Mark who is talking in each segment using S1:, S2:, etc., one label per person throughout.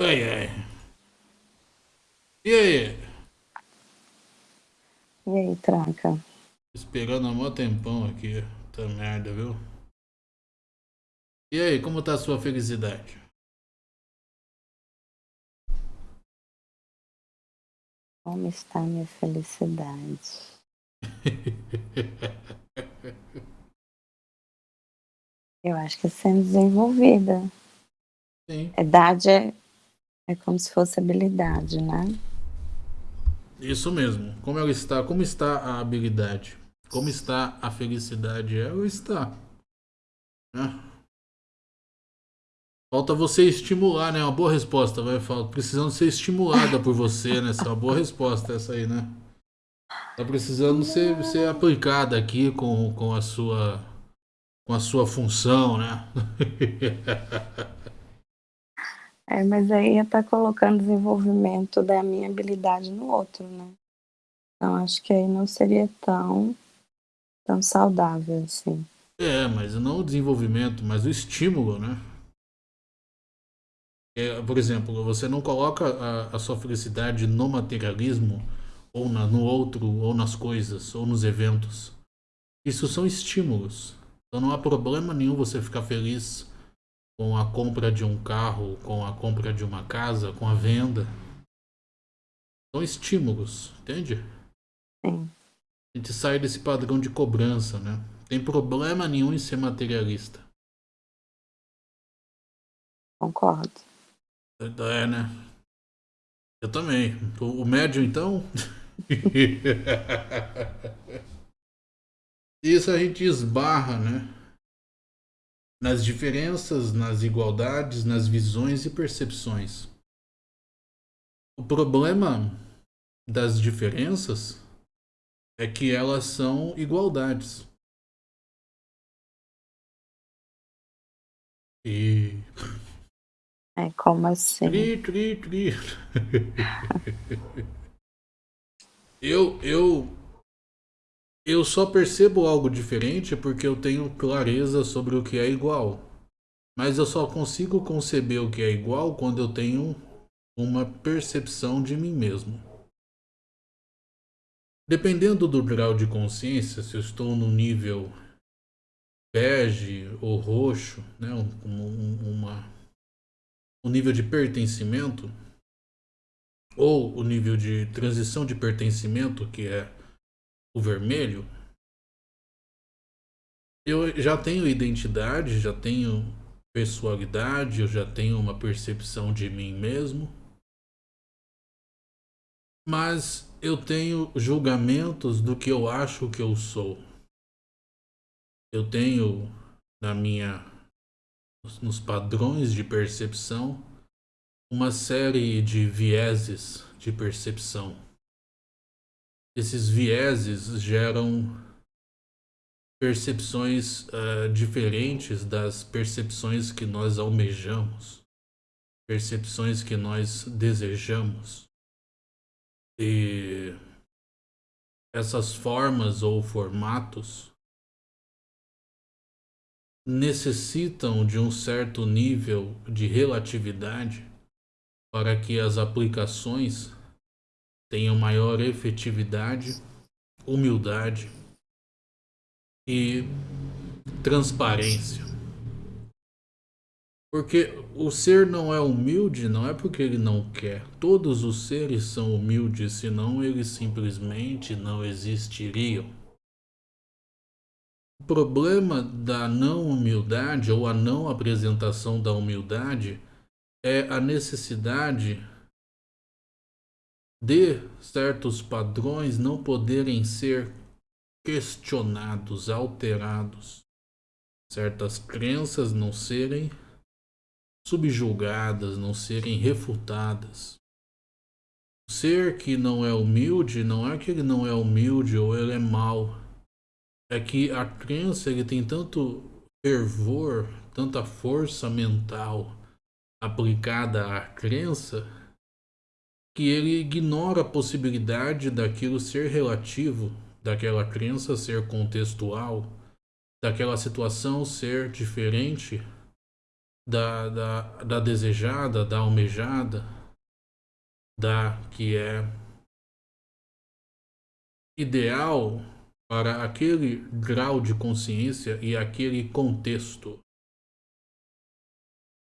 S1: Ai, ai. E aí?
S2: E aí, tranca?
S1: Esperando há mó tempão aqui. Tá merda, viu? E aí, como tá a sua felicidade?
S2: Como está a minha felicidade? Eu acho que é sendo desenvolvida.
S1: Sim.
S2: Idade é, é como se fosse habilidade, né?
S1: Isso mesmo. Como ela está? Como está a habilidade? Como está a felicidade? Ela está. Né? Falta você estimular, né? Uma boa resposta, vai falar. Precisando ser estimulada por você, né? Essa é uma boa resposta essa aí, né? Tá precisando ser, ser aplicada aqui com, com a sua com a sua função, né?
S2: É, mas aí tá colocando desenvolvimento da minha habilidade no outro, né? Então acho que aí não seria tão, tão saudável assim.
S1: É, mas não o desenvolvimento, mas o estímulo, né? É, por exemplo, você não coloca a, a sua felicidade no materialismo, ou na, no outro, ou nas coisas, ou nos eventos. Isso são estímulos. Então não há problema nenhum você ficar feliz com a compra de um carro, com a compra de uma casa, com a venda. São estímulos, entende?
S2: Sim.
S1: A gente sai desse padrão de cobrança, né? Tem problema nenhum em ser materialista.
S2: Concordo.
S1: É, né? Eu também. O, o médio, então? Isso a gente esbarra, né? Nas diferenças, nas igualdades, nas visões e percepções. O problema das diferenças é que elas são igualdades. E.
S2: É como assim?
S1: Tri, tri, tri. eu, eu eu só percebo algo diferente porque eu tenho clareza sobre o que é igual. Mas eu só consigo conceber o que é igual quando eu tenho uma percepção de mim mesmo. Dependendo do grau de consciência, se eu estou no nível bege ou roxo, né, um, um, uma, um nível de pertencimento, ou o nível de transição de pertencimento, que é o vermelho, eu já tenho identidade, já tenho personalidade, eu já tenho uma percepção de mim mesmo. Mas eu tenho julgamentos do que eu acho que eu sou. Eu tenho na minha nos padrões de percepção uma série de vieses de percepção esses vieses geram percepções uh, diferentes das percepções que nós almejamos, percepções que nós desejamos. E essas formas ou formatos necessitam de um certo nível de relatividade para que as aplicações tenham maior efetividade, humildade e transparência. Porque o ser não é humilde não é porque ele não quer. Todos os seres são humildes, senão eles simplesmente não existiriam. O problema da não humildade ou a não apresentação da humildade é a necessidade de certos padrões não poderem ser questionados, alterados, certas crenças não serem subjugadas, não serem refutadas. O ser que não é humilde não é que ele não é humilde ou ele é mau. É que a crença ele tem tanto fervor, tanta força mental aplicada à crença que ele ignora a possibilidade daquilo ser relativo, daquela crença ser contextual, daquela situação ser diferente da, da, da desejada, da almejada, da que é ideal para aquele grau de consciência e aquele contexto.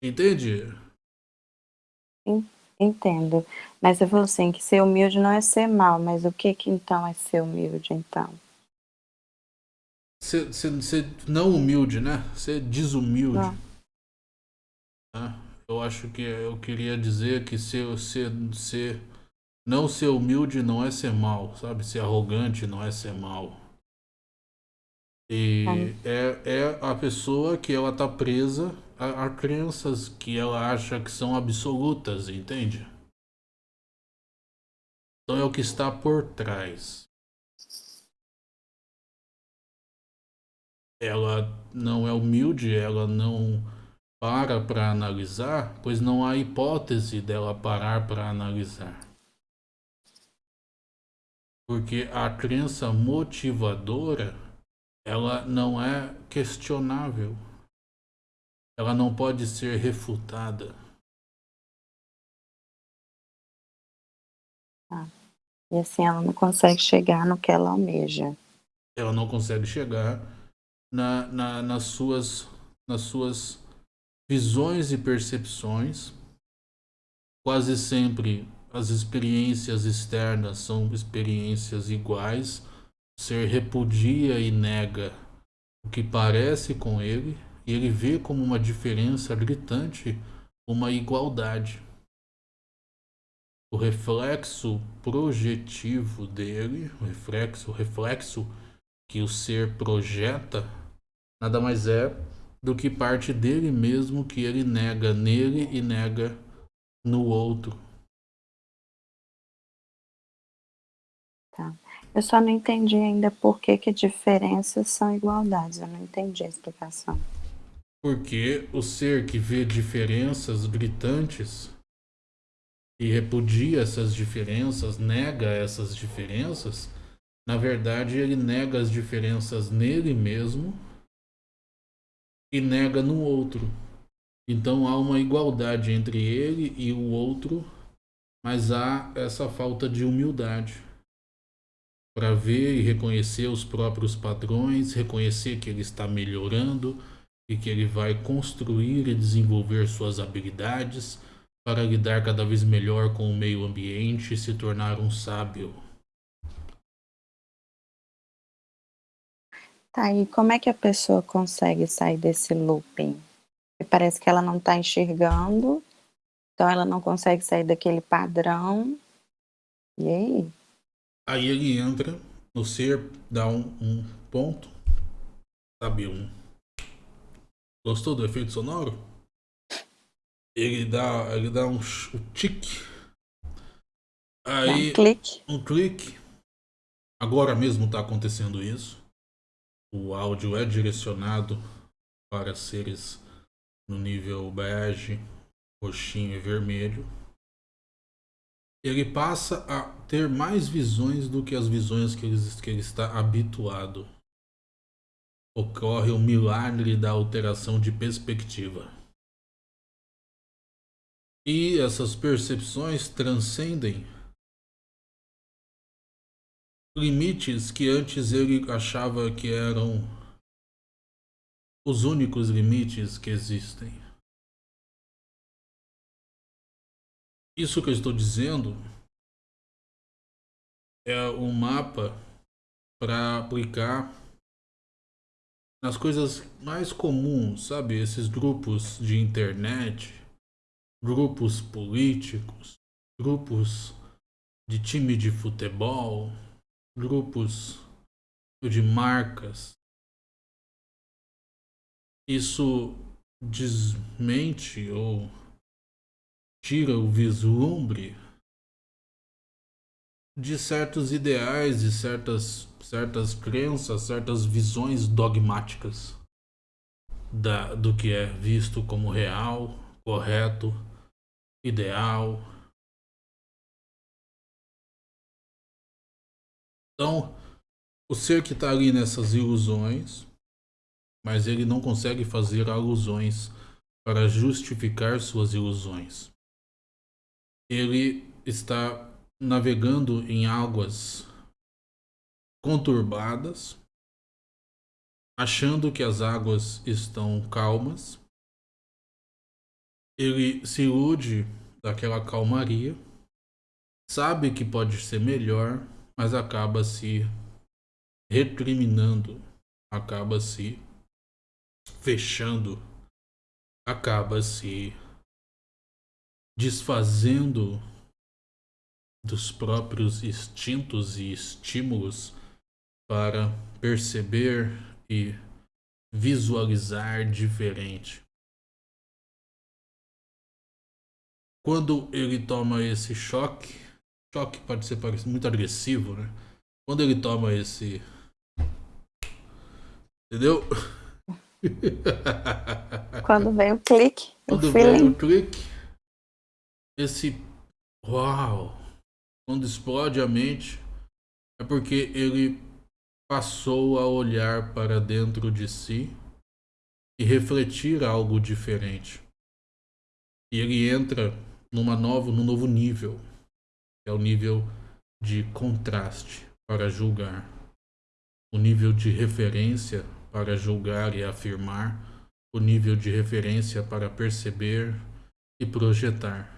S1: Entende?
S2: Entendo. Mas eu falo assim, que ser humilde não é ser mal, mas o que que então é ser humilde, então?
S1: Ser, ser, ser não humilde, né? Ser desumilde. Não. Né? Eu acho que eu queria dizer que ser, ser, ser, não ser humilde não é ser mal, sabe? Ser arrogante não é ser mal. E é, é a pessoa que ela tá presa a crenças que ela acha que são absolutas, entende? Então é o que está por trás. Ela não é humilde, ela não para para analisar, pois não há hipótese dela parar para analisar. Porque a crença motivadora, ela não é questionável. Ela não pode ser refutada.
S2: Ah, e assim ela não consegue chegar no que ela almeja.
S1: Ela não consegue chegar na, na, nas, suas, nas suas visões e percepções. Quase sempre as experiências externas são experiências iguais. O ser repudia e nega o que parece com ele, e ele vê como uma diferença gritante uma igualdade. O reflexo projetivo dele, o reflexo, o reflexo que o ser projeta, nada mais é do que parte dele mesmo que ele nega nele e nega no outro.
S2: Tá. Eu só não entendi ainda por que, que diferenças são igualdades. Eu não entendi a explicação.
S1: Porque o ser que vê diferenças gritantes e repudia essas diferenças, nega essas diferenças, na verdade ele nega as diferenças nele mesmo e nega no outro. Então há uma igualdade entre ele e o outro, mas há essa falta de humildade para ver e reconhecer os próprios padrões, reconhecer que ele está melhorando e que ele vai construir e desenvolver suas habilidades para lidar cada vez melhor com o meio ambiente e se tornar um sábio.
S2: Tá, e como é que a pessoa consegue sair desse looping? Parece que ela não está enxergando, então ela não consegue sair daquele padrão. E aí?
S1: Aí ele entra no ser, dá um, um ponto, sabe, um... Gostou do efeito sonoro? Ele dá, ele dá um, um tique. Aí,
S2: um clique.
S1: Um clique. Agora mesmo está acontecendo isso o áudio é direcionado para seres no nível bege, roxinho e vermelho. Ele passa a ter mais visões do que as visões que ele, que ele está habituado. Ocorre o milagre da alteração de perspectiva. E essas percepções transcendem limites que antes ele achava que eram os únicos limites que existem. Isso que eu estou dizendo é um mapa para aplicar nas coisas mais comuns, sabe? Esses grupos de internet, grupos políticos, grupos de time de futebol, grupos de marcas. Isso desmente ou tira o vislumbre de certos ideais e certas, certas crenças, certas visões dogmáticas da, do que é visto como real, correto, ideal, Então, o ser que está ali nessas ilusões, mas ele não consegue fazer alusões para justificar suas ilusões. Ele está navegando em águas conturbadas, achando que as águas estão calmas. Ele se ilude daquela calmaria, sabe que pode ser melhor, mas acaba se recriminando, acaba se fechando, acaba se desfazendo dos próprios instintos e estímulos para perceber e visualizar diferente. Quando ele toma esse choque, choque pode ser muito agressivo, né? Quando ele toma esse. Entendeu?
S2: Quando vem o clique.
S1: Quando o vem o clique, esse. Uau! Quando explode a mente, é porque ele passou a olhar para dentro de si e refletir algo diferente. E ele entra numa nova, num novo nível, que é o nível de contraste para julgar, o nível de referência para julgar e afirmar, o nível de referência para perceber e projetar.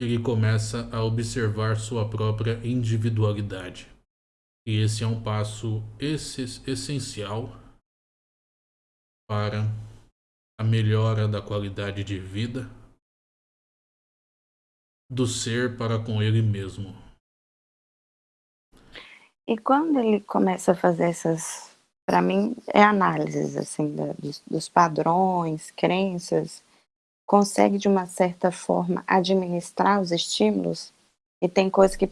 S1: Ele começa a observar sua própria individualidade. E esse é um passo essencial para a melhora da qualidade de vida do ser para com ele mesmo.
S2: E quando ele começa a fazer essas, para mim, é análises assim da, dos, dos padrões, crenças, consegue de uma certa forma administrar os estímulos e tem coisa que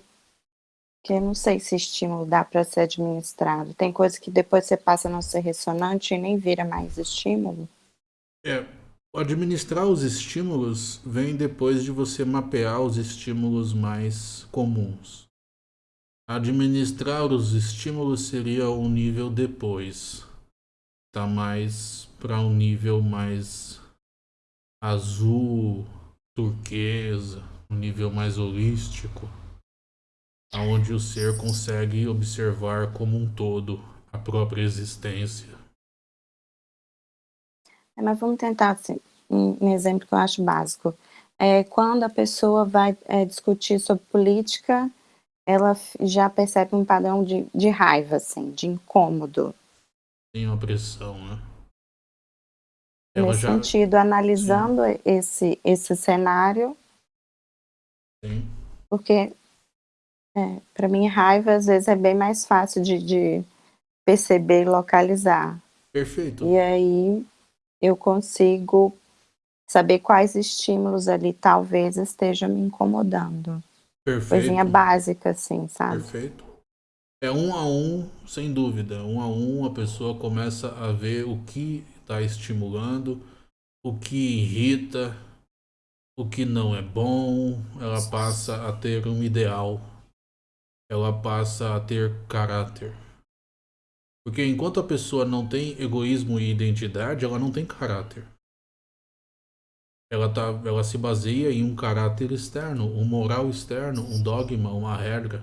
S2: que eu não sei se estímulo dá para ser administrado. Tem coisa que depois você passa a não ser ressonante e nem vira mais estímulo.
S1: É, administrar os estímulos vem depois de você mapear os estímulos mais comuns. Administrar os estímulos seria um nível depois. Tá mais para um nível mais azul, turquesa, um nível mais holístico onde o ser consegue observar como um todo a própria existência.
S2: É, mas vamos tentar assim, um, exemplo que eu acho básico. É, quando a pessoa vai é, discutir sobre política, ela já percebe um padrão de, de raiva, assim, de incômodo.
S1: Tem uma pressão, né?
S2: Ela Nesse já... sentido, analisando esse, esse cenário,
S1: Sim.
S2: porque é, para mim, raiva às vezes é bem mais fácil de, de perceber e localizar.
S1: Perfeito.
S2: E aí eu consigo saber quais estímulos ali talvez estejam me incomodando.
S1: Perfeito.
S2: Coisinha básica, assim, sabe?
S1: Perfeito. É um a um, sem dúvida. Um a um, a pessoa começa a ver o que está estimulando, o que irrita, o que não é bom. Ela passa a ter um ideal ela passa a ter caráter. Porque enquanto a pessoa não tem egoísmo e identidade, ela não tem caráter. Ela, tá, ela se baseia em um caráter externo, um moral externo, um dogma, uma regra.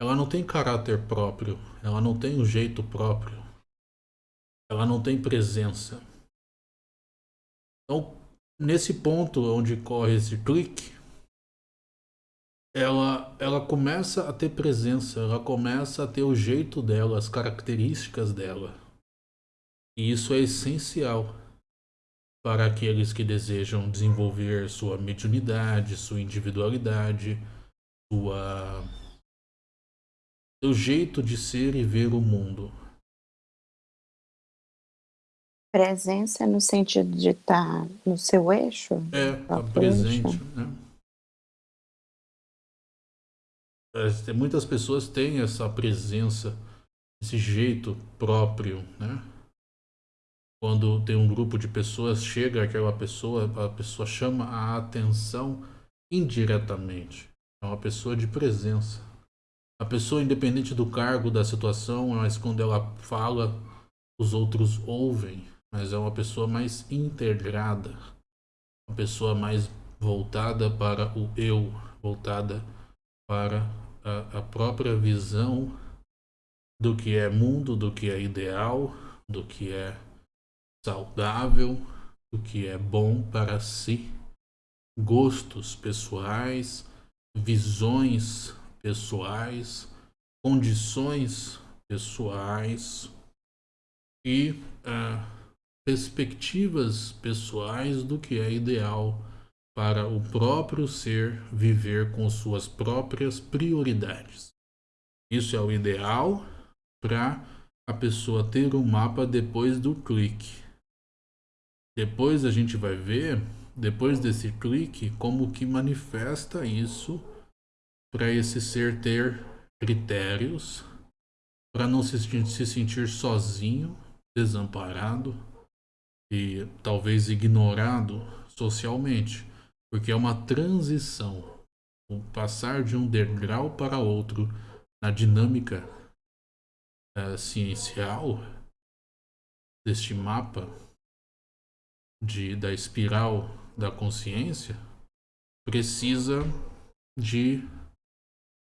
S1: Ela não tem caráter próprio, ela não tem um jeito próprio. Ela não tem presença. Então, nesse ponto onde corre esse clique, ela, ela começa a ter presença, ela começa a ter o jeito dela, as características dela. E isso é essencial para aqueles que desejam desenvolver sua mediunidade, sua individualidade, sua seu jeito de ser e ver o mundo.
S2: Presença no sentido de estar no seu eixo?
S1: É, tá presente, né? Muitas pessoas têm essa presença, esse jeito próprio, né? Quando tem um grupo de pessoas, chega aquela pessoa, a pessoa chama a atenção indiretamente. É uma pessoa de presença. A pessoa, independente do cargo, da situação, mas quando ela fala, os outros ouvem. Mas é uma pessoa mais integrada. uma pessoa mais voltada para o eu, voltada para a, a própria visão do que é mundo, do que é ideal, do que é saudável, do que é bom para si, gostos pessoais, visões pessoais, condições pessoais e uh, perspectivas pessoais do que é ideal para o próprio ser viver com suas próprias prioridades. Isso é o ideal para a pessoa ter um mapa depois do clique. Depois a gente vai ver, depois desse clique, como que manifesta isso para esse ser ter critérios, para não se, se sentir sozinho, desamparado e talvez ignorado socialmente, porque é uma transição, o passar de um degrau para outro na dinâmica uh, ciencial deste mapa de, da espiral da consciência precisa de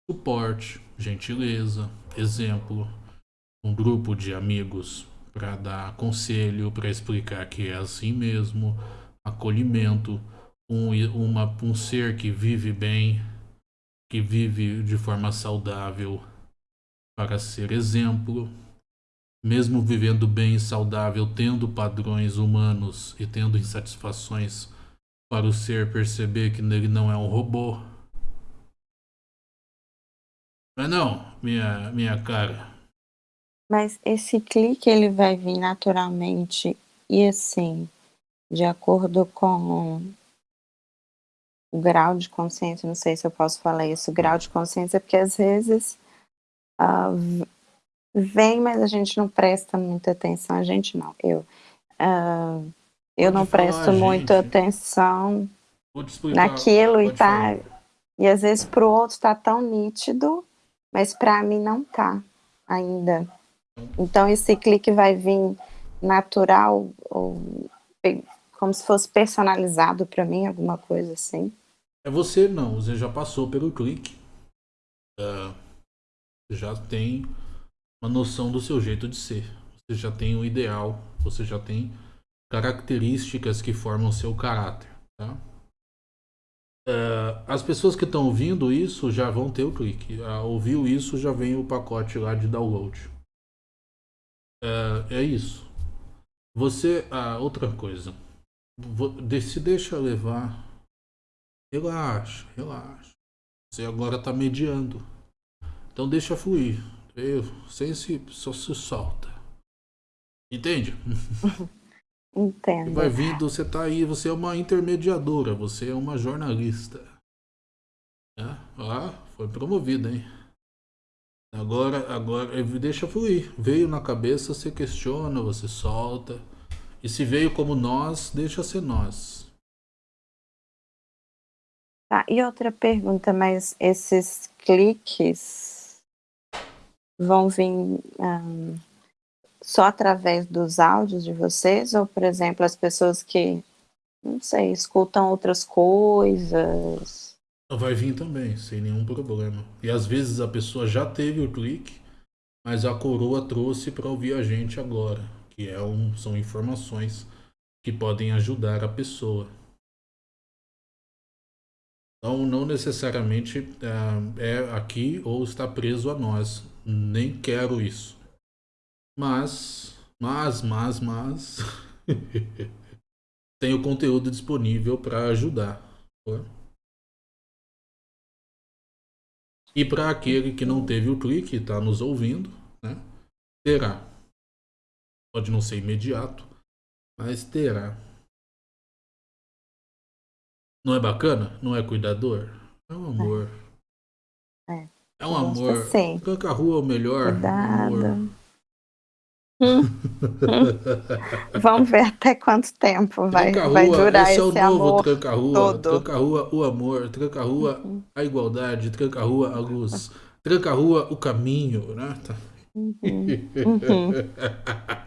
S1: suporte, gentileza, exemplo, um grupo de amigos para dar conselho, para explicar que é assim mesmo, acolhimento, um, uma, um ser que vive bem, que vive de forma saudável para ser exemplo, mesmo vivendo bem e saudável, tendo padrões humanos e tendo insatisfações para o ser perceber que ele não é um robô. Mas não, minha, minha cara.
S2: Mas esse clique ele vai vir naturalmente e assim, de acordo com o grau de consciência, não sei se eu posso falar isso, grau de consciência, porque às vezes uh, vem, mas a gente não presta muita atenção, a gente não, eu. Uh, eu não presto muita atenção naquilo e tá. Falar. E às vezes para o outro está tão nítido, mas para mim não tá ainda. Então esse clique vai vir natural ou como se fosse personalizado para mim, alguma coisa assim.
S1: É você não, você já passou pelo clique. Uh, já tem uma noção do seu jeito de ser. Você já tem o ideal, você já tem características que formam seu caráter. Tá? Uh, as pessoas que estão ouvindo isso já vão ter o clique. Uh, ouviu isso, já vem o pacote lá de download. Uh, é isso. Você, outra coisa. Se deixa levar. Relaxa, relaxa. Você agora está mediando. Então deixa fluir. Sem se, só se solta. Entende?
S2: Entendo.
S1: Vai vindo, você tá aí, você é uma intermediadora, você é uma jornalista. É? Ah, foi promovida, hein? Agora, agora, deixa fluir. Veio na cabeça, você questiona, você solta. E se veio como nós, deixa ser nós.
S2: Tá, e outra pergunta, mas esses cliques vão vir um, só através dos áudios de vocês? Ou, por exemplo, as pessoas que, não sei, escutam outras coisas?
S1: Vai vir também, sem nenhum problema. E às vezes a pessoa já teve o clique, mas a coroa trouxe para ouvir a gente agora, que é um, são informações que podem ajudar a pessoa. Então, não necessariamente é, é aqui ou está preso a nós. Nem quero isso. Mas, mas, mas, mas... tem o conteúdo disponível para ajudar. E para aquele que não teve o clique e está nos ouvindo, né, terá. Pode não ser imediato, mas terá. Não é bacana? Não é cuidador? É um amor.
S2: É,
S1: é um amor. Tranca a rua é o melhor.
S2: Cuidado. Amor. Vamos ver até quanto tempo vai, rua, vai durar esse, esse é o novo
S1: tranca-rua. Tranca-rua, o amor. Tranca-rua, uhum. a igualdade. Tranca-rua, a luz. Tranca-rua, o caminho, né? Uhum. Uhum.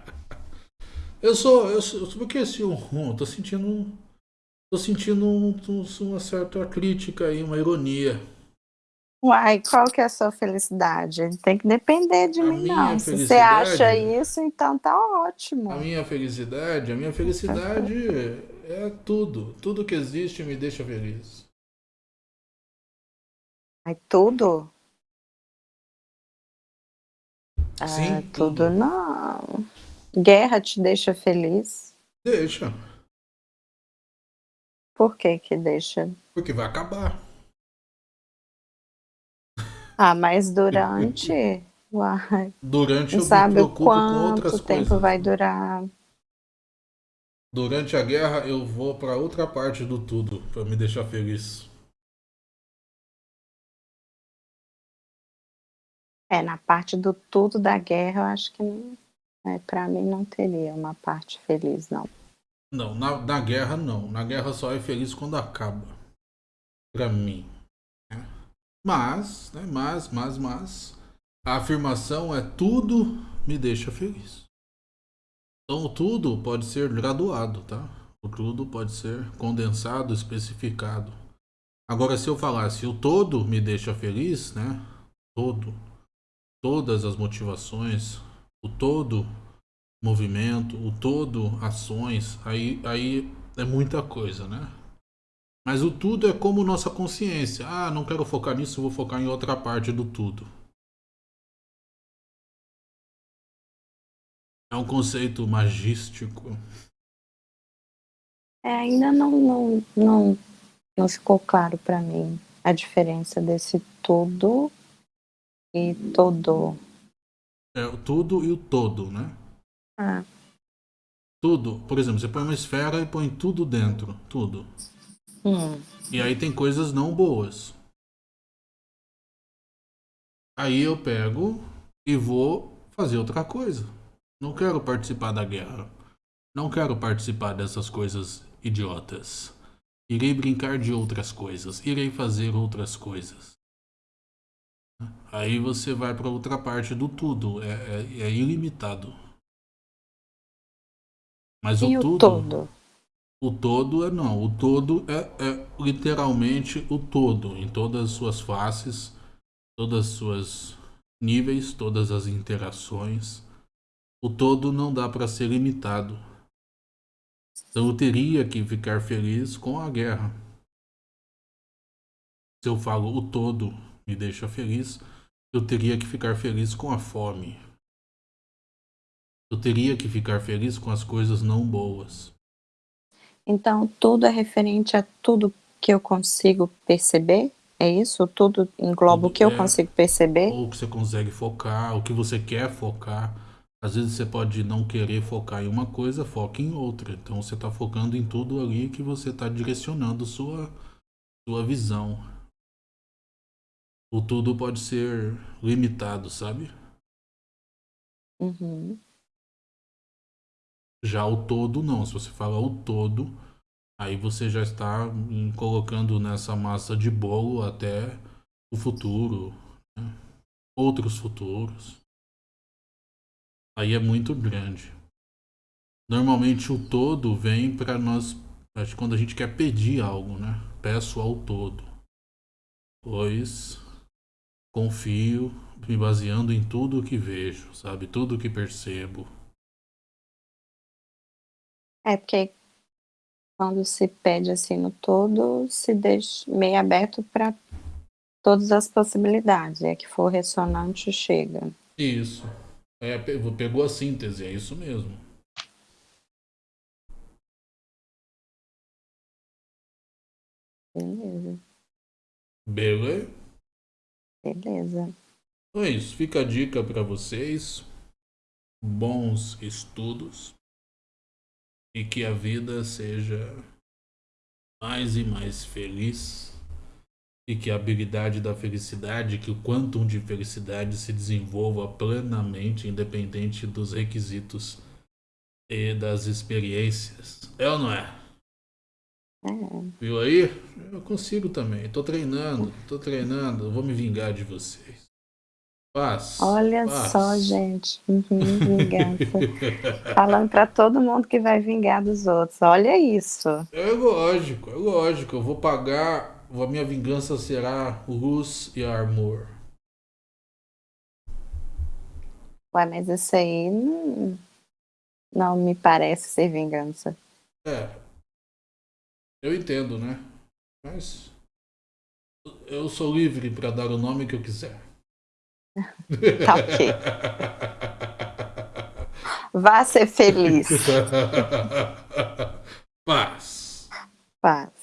S1: eu sou, eu sou, porque esse ronro, tô sentindo um, Tô sentindo um, um, uma certa crítica aí, uma ironia.
S2: Uai, qual que é a sua felicidade? Tem que depender de a mim, não. Se você acha isso, então tá ótimo.
S1: A minha felicidade, a minha felicidade é tudo. Tudo que existe me deixa feliz.
S2: Ai, tudo?
S1: Sim,
S2: ah, tudo. tudo não. Guerra te deixa feliz?
S1: Deixa.
S2: Por que que deixa?
S1: Porque vai acabar.
S2: Ah, mas durante... Uai.
S1: Durante
S2: Não
S1: eu
S2: sabe
S1: me preocupo
S2: quanto
S1: com outras
S2: tempo
S1: coisas.
S2: vai durar.
S1: Durante a guerra eu vou para outra parte do tudo para me deixar feliz.
S2: É, na parte do tudo da guerra, eu acho que é, para mim não teria uma parte feliz, não.
S1: Não, na, na guerra não. Na guerra só é feliz quando acaba. Para mim. Né? Mas, né, mas, mas, mas, a afirmação é tudo me deixa feliz. Então tudo pode ser graduado, tá? O tudo pode ser condensado, especificado. Agora se eu falasse o todo me deixa feliz, né? Todo todas as motivações, o todo movimento, o todo ações, aí, aí é muita coisa, né? Mas o tudo é como nossa consciência. Ah, não quero focar nisso, vou focar em outra parte do tudo. É um conceito magístico.
S2: É, ainda não, não, não, não ficou claro para mim a diferença desse tudo e todo.
S1: É o tudo e o todo, né?
S2: Ah.
S1: Tudo. Por exemplo, você põe uma esfera e põe tudo dentro. Tudo.
S2: Hum.
S1: E aí tem coisas não boas. Aí eu pego e vou fazer outra coisa. Não quero participar da guerra. Não quero participar dessas coisas idiotas. Irei brincar de outras coisas. Irei fazer outras coisas. Aí você vai para outra parte do tudo. É, é, é ilimitado. Mas
S2: e
S1: o, tudo.
S2: todo?
S1: O todo é não. O todo é, é literalmente o todo. Em todas as suas faces, todas as suas níveis, todas as interações. O todo não dá para ser limitado. Então eu teria que ficar feliz com a guerra. Se eu falo o todo me deixa feliz, eu teria que ficar feliz com a fome. Eu teria que ficar feliz com as coisas não boas.
S2: Então, tudo é referente a tudo que eu consigo perceber? É isso? Tudo engloba tudo o que é, eu consigo perceber?
S1: Ou que você consegue focar, o que você quer focar. Às vezes você pode não querer focar em uma coisa, foca em outra. Então você está focando em tudo ali que você está direcionando sua, sua visão o tudo pode ser limitado, sabe?
S2: Uhum.
S1: Já o todo não. Se você fala o todo, aí você já está colocando nessa massa de bolo até o futuro, né? outros futuros. Aí é muito grande. Normalmente o todo vem para nós, acho que quando a gente quer pedir algo, né? Peço ao todo. Pois confio me baseando em tudo o que vejo, sabe? Tudo o que percebo.
S2: É porque quando se pede assim no todo, se deixa meio aberto para todas as possibilidades. É que for ressonante, chega.
S1: Isso. É, pegou a síntese, é isso mesmo.
S2: Beleza.
S1: Beleza?
S2: Beleza.
S1: Então é isso. Fica a dica para vocês. Bons estudos. E que a vida seja mais e mais feliz. E que a habilidade da felicidade, que o quantum de felicidade se desenvolva plenamente, independente dos requisitos e das experiências. É ou não
S2: é?
S1: Viu aí? Eu consigo também. Tô treinando, tô treinando. vou me vingar de vocês. Paz.
S2: Olha
S1: paz.
S2: só, gente. Uhum, vingança. Falando para todo mundo que vai vingar dos outros. Olha isso.
S1: É lógico, é lógico. Eu vou pagar. A minha vingança será luz e amor.
S2: Ué, mas isso aí não, não me parece ser vingança.
S1: É. Eu entendo, né? Mas. Eu sou livre para dar o nome que eu quiser.
S2: Tá ok. Vá ser feliz.
S1: Paz.
S2: Paz.